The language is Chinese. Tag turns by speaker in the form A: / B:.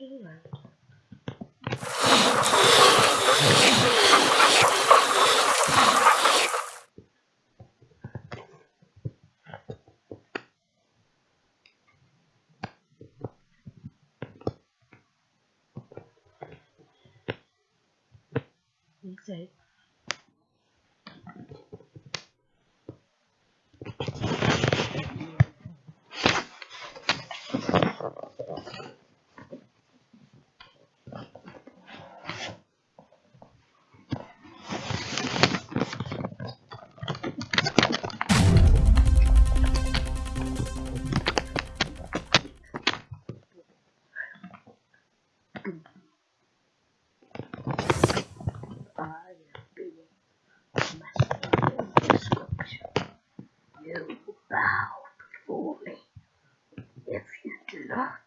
A: England. He said, I You bow before me. If you do not,